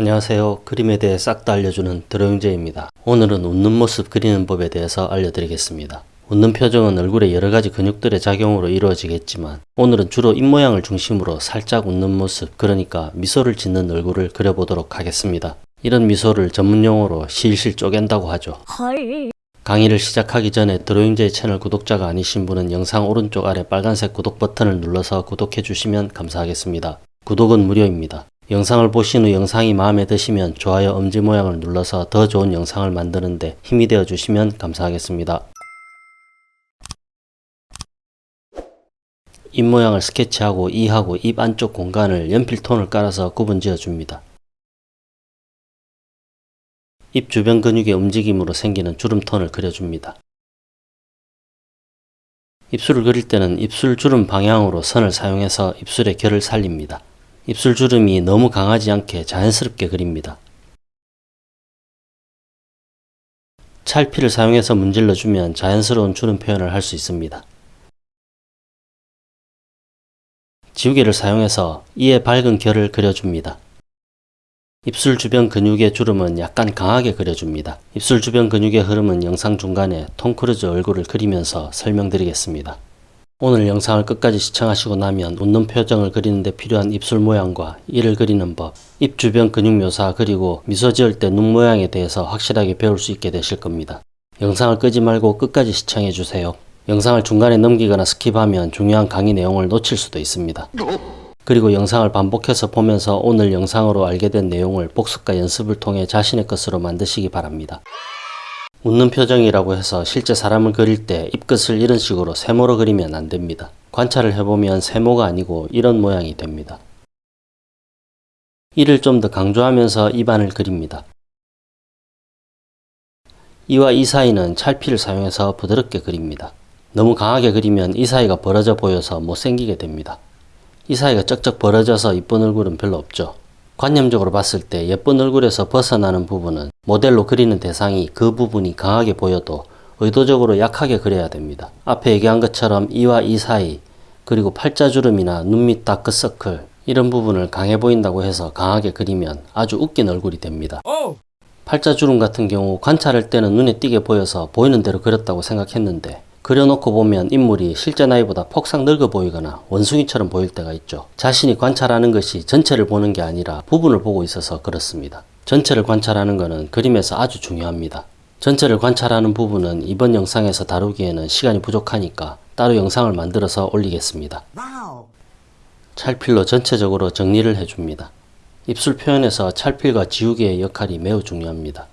안녕하세요. 그림에 대해 싹 다 알려주는 드로잉제입니다. 오늘은 웃는 모습 그리는 법에 대해서 알려드리겠습니다. 웃는 표정은 얼굴의 여러가지 근육들의 작용으로 이루어지겠지만 오늘은 주로 입모양을 중심으로 살짝 웃는 모습 그러니까 미소를 짓는 얼굴을 그려보도록 하겠습니다. 이런 미소를 전문용어로 실실 쪼갠다고 하죠. 헐. 강의를 시작하기 전에 드로잉제이 채널 구독자가 아니신 분은 영상 오른쪽 아래 빨간색 구독 버튼을 눌러서 구독해 주시면 감사하겠습니다. 구독은 무료입니다. 영상을 보신 후 영상이 마음에 드시면 좋아요 엄지 모양을 눌러서 더 좋은 영상을 만드는데 힘이 되어 주시면 감사하겠습니다. 입 모양을 스케치하고 이하고 입 안쪽 공간을 연필톤을 깔아서 구분 지어 줍니다. 입 주변 근육의 움직임으로 생기는 주름톤을 그려줍니다. 입술을 그릴 때는 입술 주름 방향으로 선을 사용해서 입술의 결을 살립니다. 입술 주름이 너무 강하지 않게 자연스럽게 그립니다. 찰피를 사용해서 문질러 주면 자연스러운 주름 표현을 할 수 있습니다. 지우개를 사용해서 이에 밝은 결을 그려줍니다. 입술 주변 근육의 주름은 약간 강하게 그려줍니다. 입술 주변 근육의 흐름은 영상 중간에 톰 크루즈 얼굴을 그리면서 설명드리겠습니다. 오늘 영상을 끝까지 시청하시고 나면 웃는 표정을 그리는 데 필요한 입술 모양과 이를 그리는 법, 입 주변 근육 묘사 그리고 미소 지을 때 눈 모양에 대해서 확실하게 배울 수 있게 되실 겁니다. 영상을 끄지 말고 끝까지 시청해 주세요. 영상을 중간에 넘기거나 skip하면 중요한 강의 내용을 놓칠 수도 있습니다. 그리고 영상을 반복해서 보면서 오늘 영상으로 알게 된 내용을 복습과 연습을 통해 자신의 것으로 만드시기 바랍니다. 웃는 표정이라고 해서 실제 사람을 그릴 때 입끝을 이런 식으로 세모로 그리면 안 됩니다. 관찰을 해보면 세모가 아니고 이런 모양이 됩니다. 이를 좀 더 강조하면서 입안을 그립니다. 이와 이 사이는 찰피를 사용해서 부드럽게 그립니다. 너무 강하게 그리면 이 사이가 벌어져 보여서 못생기게 됩니다. 이 사이가 쩍쩍 벌어져서 이쁜 얼굴은 별로 없죠. 관념적으로 봤을 때 예쁜 얼굴에서 벗어나는 부분은 모델로 그리는 대상이 그 부분이 강하게 보여도 의도적으로 약하게 그려야 됩니다. 앞에 얘기한 것처럼 이와 이 사이 그리고 팔자주름이나 눈밑 다크서클 이런 부분을 강해 보인다고 해서 강하게 그리면 아주 웃긴 얼굴이 됩니다. 팔자주름 같은 경우 관찰할 때는 눈에 띄게 보여서 보이는 대로 그렸다고 생각했는데 그려놓고 보면 인물이 실제 나이보다 폭삭 늙어 보이거나 원숭이처럼 보일 때가 있죠. 자신이 관찰하는 것이 전체를 보는 게 아니라 부분을 보고 있어서 그렇습니다. 전체를 관찰하는 것은 그림에서 아주 중요합니다. 전체를 관찰하는 부분은 이번 영상에서 다루기에는 시간이 부족하니까 따로 영상을 만들어서 올리겠습니다. 찰필로 전체적으로 정리를 해줍니다. 입술 표현에서 찰필과 지우개의 역할이 매우 중요합니다.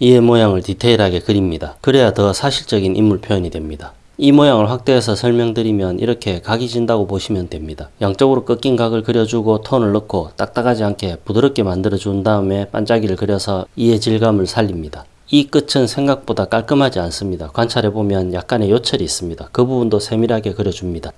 이의 모양을 디테일하게 그립니다. 그래야 더 사실적인 인물 표현이 됩니다. 이 모양을 확대해서 설명드리면 이렇게 각이 진다고 보시면 됩니다. 양쪽으로 꺾인 각을 그려주고 톤을 넣고 딱딱하지 않게 부드럽게 만들어 준 다음에 반짝이를 그려서 이의 질감을 살립니다. 이 끝은 생각보다 깔끔하지 않습니다. 관찰해보면 약간의 요철이 있습니다. 그 부분도 세밀하게 그려줍니다.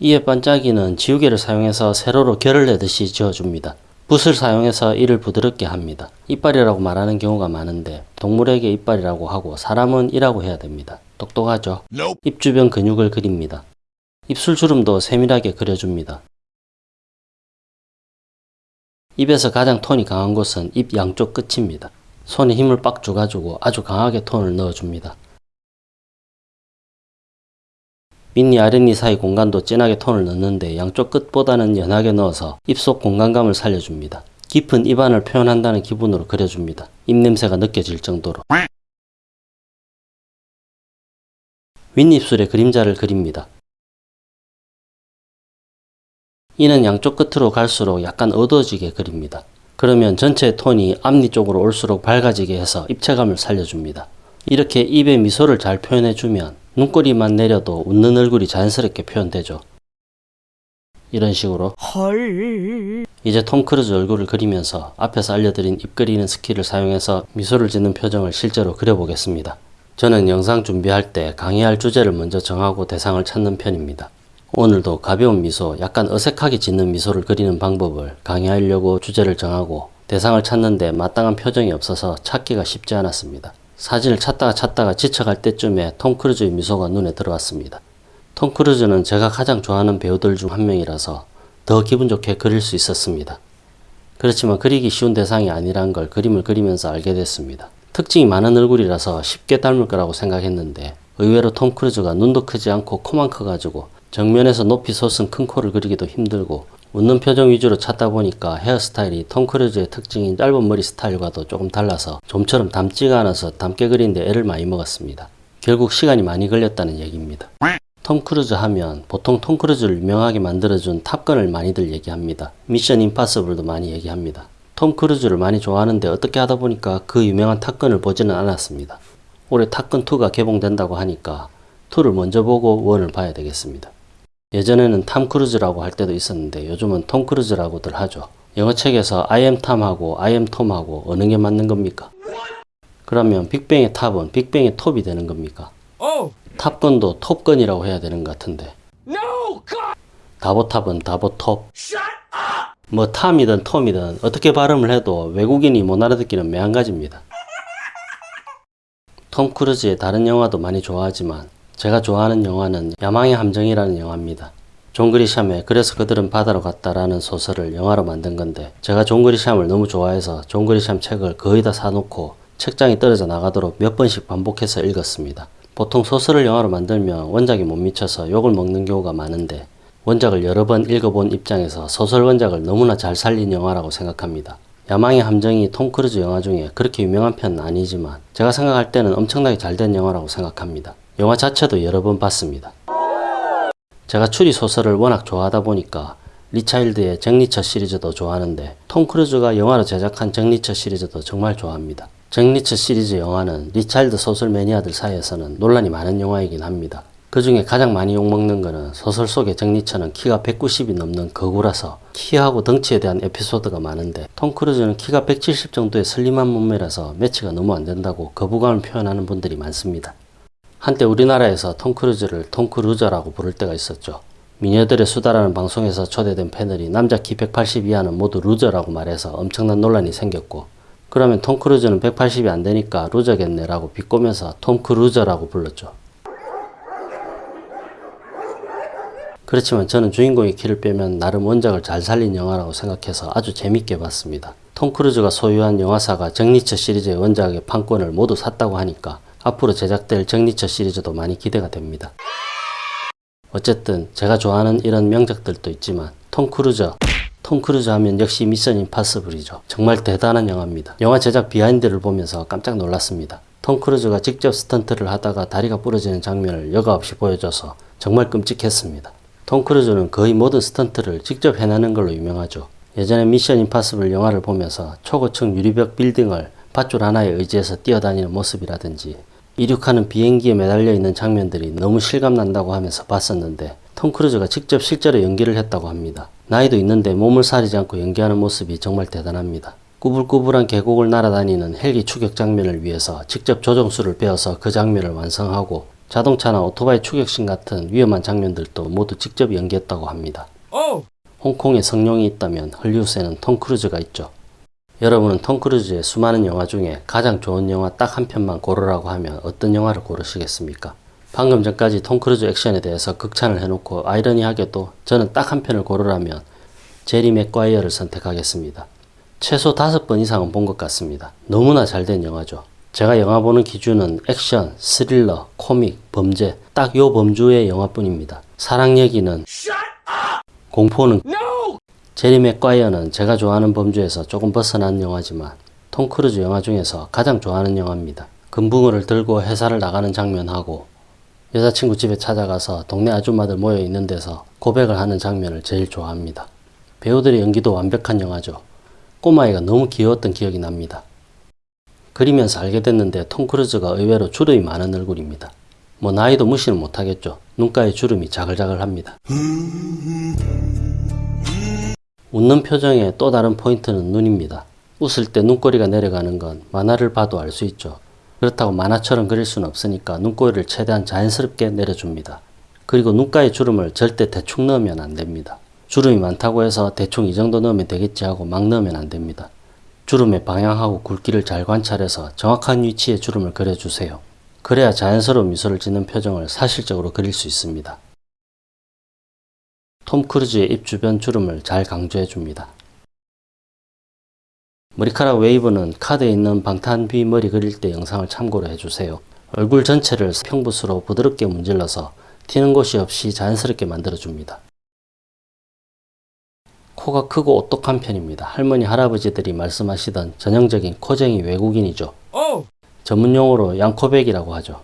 이의 반짝이는 지우개를 사용해서 세로로 결을 내듯이 지어줍니다. 붓을 사용해서 이를 부드럽게 합니다. 이빨이라고 말하는 경우가 많은데 동물에게 이빨이라고 하고 사람은 이라고 해야 됩니다. 똑똑하죠? 입 주변 근육을 그립니다. 입술 주름도 세밀하게 그려줍니다. 입에서 가장 톤이 강한 곳은 입 양쪽 끝입니다. 손에 힘을 빡 줘가지고 아주 강하게 톤을 넣어줍니다. 밑니 아랫니 사이 공간도 진하게 톤을 넣는데 양쪽 끝보다는 연하게 넣어서 입속 공간감을 살려줍니다. 깊은 입안을 표현한다는 기분으로 그려줍니다. 입냄새가 느껴질 정도로. 윗입술에 그림자를 그립니다. 이는 양쪽 끝으로 갈수록 약간 어두워지게 그립니다. 그러면 전체 톤이 앞니 쪽으로 올수록 밝아지게 해서 입체감을 살려줍니다. 이렇게 입에 미소를 잘 표현해주면 눈꼬리만 내려도 웃는 얼굴이 자연스럽게 표현되죠. 이런 식으로 헐. 이제 톰 크루즈 얼굴을 그리면서 앞에서 알려드린 입 그리는 스킬을 사용해서 미소를 짓는 표정을 실제로 그려보겠습니다. 저는 영상 준비할 때 강의할 주제를 먼저 정하고 대상을 찾는 편입니다. 오늘도 가벼운 미소, 약간 어색하게 짓는 미소를 그리는 방법을 강의하려고 주제를 정하고 대상을 찾는데 마땅한 표정이 없어서 찾기가 쉽지 않았습니다. 사진을 찾다가 찾다가 지쳐갈 때쯤에 톰 크루즈의 미소가 눈에 들어왔습니다. 톰 크루즈는 제가 가장 좋아하는 배우들 중 한 명이라서 더 기분 좋게 그릴 수 있었습니다. 그렇지만 그리기 쉬운 대상이 아니란 걸 그림을 그리면서 알게 됐습니다. 특징이 많은 얼굴이라서 쉽게 닮을 거라고 생각했는데 의외로 톰 크루즈가 눈도 크지 않고 코만 커가지고 정면에서 높이 솟은 큰 코를 그리기도 힘들고 웃는 표정 위주로 찾다 보니까 헤어스타일이 톰 크루즈의 특징인 짧은 머리 스타일과도 조금 달라서 좀처럼 닮지가 않아서 닮게 그리는데 애를 많이 먹었습니다. 결국 시간이 많이 걸렸다는 얘기입니다. 톰 크루즈 하면 보통 톰 크루즈를 유명하게 만들어준 탑건을 많이들 얘기합니다. 미션 임파서블도 많이 얘기합니다. 톰 크루즈를 많이 좋아하는데 어떻게 하다 보니까 그 유명한 탑건을 보지는 않았습니다. 올해 탑건 2가 개봉된다고 하니까 2를 먼저 보고 1을 봐야 되겠습니다. 예전에는 탐 크루즈라고 할 때도 있었는데 요즘은 톰 크루즈라고들 하죠. 영어책에서 I am 탐하고 I am 톰하고 어느 게 맞는 겁니까? 그러면 빅뱅의 탑은 빅뱅의 톱이 되는 겁니까? 탑건도 톱건이라고 해야 되는 것 같은데 다보탑은 다보톱 뭐 탐이든 톰이든 어떻게 발음을 해도 외국인이 못 알아듣기는 매한가지입니다. 톰 크루즈의 다른 영화도 많이 좋아하지만 제가 좋아하는 영화는 야망의 함정이라는 영화입니다. 존 그리샴의 그래서 그들은 바다로 갔다라는 소설을 영화로 만든 건데 제가 존 그리샴을 너무 좋아해서 존 그리샴 책을 거의 다 사놓고 책장이 떨어져 나가도록 몇 번씩 반복해서 읽었습니다. 보통 소설을 영화로 만들면 원작에 못 미쳐서 욕을 먹는 경우가 많은데 원작을 여러 번 읽어본 입장에서 소설 원작을 너무나 잘 살린 영화라고 생각합니다. 야망의 함정이 톰 크루즈 영화 중에 그렇게 유명한 편은 아니지만 제가 생각할 때는 엄청나게 잘 된 영화라고 생각합니다. 영화 자체도 여러 번 봤습니다. 제가 추리 소설을 워낙 좋아하다 보니까 리차일드의 잭리처 시리즈도 좋아하는데 톰 크루즈가 영화로 제작한 잭리처 시리즈도 정말 좋아합니다. 잭리처 시리즈 영화는 리차일드 소설 매니아들 사이에서는 논란이 많은 영화이긴 합니다. 그 중에 가장 많이 욕먹는 거는 소설 속의 잭리처는 키가 190이 넘는 거구라서 키하고 덩치에 대한 에피소드가 많은데 톰 크루즈는 키가 170 정도의 슬림한 몸매라서 매치가 너무 안 된다고 거부감을 표현하는 분들이 많습니다. 한때 우리나라에서 톰 크루즈를 톰 크루저라고 부를 때가 있었죠. 미녀들의 수다라는 방송에서 초대된 패널이 남자 키 180 이하는 모두 루저라고 말해서 엄청난 논란이 생겼고 그러면 톰 크루즈는 180이 안 되니까 루저겠네 라고 비꼬면서 톰 크루저라고 불렀죠. 그렇지만 저는 주인공의 키를 빼면 나름 원작을 잘 살린 영화라고 생각해서 아주 재밌게 봤습니다. 톰 크루즈가 소유한 영화사가 잭리처 시리즈의 원작의 판권을 모두 샀다고 하니까 앞으로 제작될 잭리처 시리즈도 많이 기대가 됩니다. 어쨌든 제가 좋아하는 이런 명작들도 있지만 톰 크루즈 톰 크루즈 하면 역시 미션 임파서블이죠. 정말 대단한 영화입니다. 영화 제작 비하인드를 보면서 깜짝 놀랐습니다. 톰 크루즈가 직접 스턴트를 하다가 다리가 부러지는 장면을 여과 없이 보여줘서 정말 끔찍했습니다. 톰 크루즈는 거의 모든 스턴트를 직접 해내는 걸로 유명하죠. 예전에 미션 임파서블 영화를 보면서 초고층 유리벽 빌딩을 밧줄 하나에 의지해서 뛰어다니는 모습이라든지 이륙하는 비행기에 매달려 있는 장면들이 너무 실감난다고 하면서 봤었는데 톰 크루즈가 직접 실제로 연기를 했다고 합니다. 나이도 있는데 몸을 사리지 않고 연기하는 모습이 정말 대단합니다. 꾸불꾸불한 계곡을 날아다니는 헬기 추격 장면을 위해서 직접 조종술을 배워서 그 장면을 완성하고 자동차나 오토바이 추격신 같은 위험한 장면들도 모두 직접 연기했다고 합니다. 홍콩에 성룡이 있다면 헐리우드에는 톰 크루즈가 있죠. 여러분은 톰 크루즈의 수많은 영화 중에 가장 좋은 영화 딱 한 편만 고르라고 하면 어떤 영화를 고르시겠습니까? 방금 전까지 톰 크루즈 액션에 대해서 극찬을 해놓고 아이러니하게도 저는 딱 한 편을 고르라면 제리 맥과이어를 선택하겠습니다. 최소 다섯 번 이상은 본 것 같습니다. 너무나 잘 된 영화죠. 제가 영화 보는 기준은 액션, 스릴러, 코믹, 범죄 딱 요 범주의 영화뿐입니다. 사랑 얘기는 공포는 제리 맥과이어는 제가 좋아하는 범주에서 조금 벗어난 영화지만 톰 크루즈 영화 중에서 가장 좋아하는 영화입니다. 금붕어를 들고 회사를 나가는 장면하고 여자친구 집에 찾아가서 동네 아줌마들 모여 있는 데서 고백을 하는 장면을 제일 좋아합니다. 배우들의 연기도 완벽한 영화죠. 꼬마애가 너무 귀여웠던 기억이 납니다. 그리면서 알게 됐는데 톰 크루즈가 의외로 주름이 많은 얼굴입니다. 뭐 나이도 무시는 못하겠죠. 눈가에 주름이 자글자글합니다. 웃는 표정의 또 다른 포인트는 눈입니다. 웃을 때 눈꼬리가 내려가는 건 만화를 봐도 알 수 있죠. 그렇다고 만화처럼 그릴 수는 없으니까 눈꼬리를 최대한 자연스럽게 내려줍니다. 그리고 눈가의 주름을 절대 대충 넣으면 안 됩니다. 주름이 많다고 해서 대충 이 정도 넣으면 되겠지 하고 막 넣으면 안 됩니다. 주름의 방향하고 굵기를 잘 관찰해서 정확한 위치에 주름을 그려주세요. 그래야 자연스러운 미소를 짓는 표정을 사실적으로 그릴 수 있습니다. 톰 크루즈의 입 주변 주름을 잘 강조해 줍니다. 머리카락 웨이브는 카드에 있는 방탄 뷔 머리 그릴 때 영상을 참고로 해주세요. 얼굴 전체를 평붓으로 부드럽게 문질러서 튀는 곳이 없이 자연스럽게 만들어줍니다. 코가 크고 오똑한 편입니다. 할머니 할아버지들이 말씀하시던 전형적인 코쟁이 외국인이죠. 전문용어로 양코백이라고 하죠.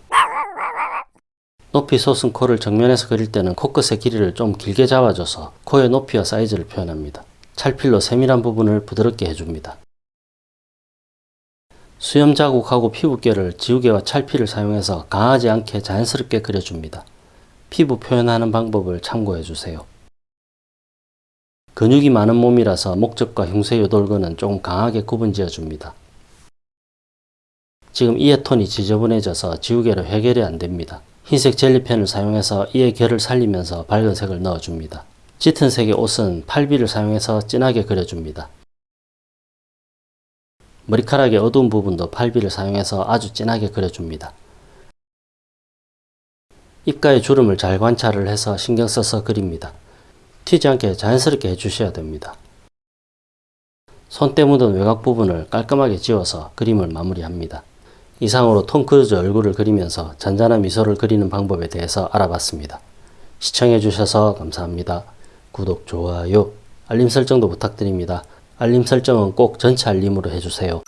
높이 솟은 코를 정면에서 그릴 때는 코끝의 길이를 좀 길게 잡아줘서 코의 높이와 사이즈를 표현합니다. 찰필로 세밀한 부분을 부드럽게 해줍니다. 수염 자국하고 피부결을 지우개와 찰필을 사용해서 강하지 않게 자연스럽게 그려줍니다. 피부 표현하는 방법을 참고해주세요. 근육이 많은 몸이라서 목적과 흉쇄 요돌근은 조금 강하게 구분 지어줍니다. 지금 이의 톤이 지저분해져서 지우개로 해결이 안됩니다. 흰색 젤리펜을 사용해서 이의 결을 살리면서 밝은 색을 넣어줍니다. 짙은 색의 옷은 팔비를 사용해서 진하게 그려줍니다. 머리카락의 어두운 부분도 팔비를 사용해서 아주 진하게 그려줍니다. 입가의 주름을 잘 관찰을 해서 신경 써서 그립니다. 튀지 않게 자연스럽게 해주셔야 됩니다. 손때 묻은 외곽 부분을 깔끔하게 지워서 그림을 마무리합니다. 이상으로 톰 크루즈 얼굴을 그리면서 잔잔한 미소를 그리는 방법에 대해서 알아봤습니다. 시청해주셔서 감사합니다. 구독, 좋아요, 알림 설정도 부탁드립니다. 알림 설정은 꼭 전체 알림으로 해주세요.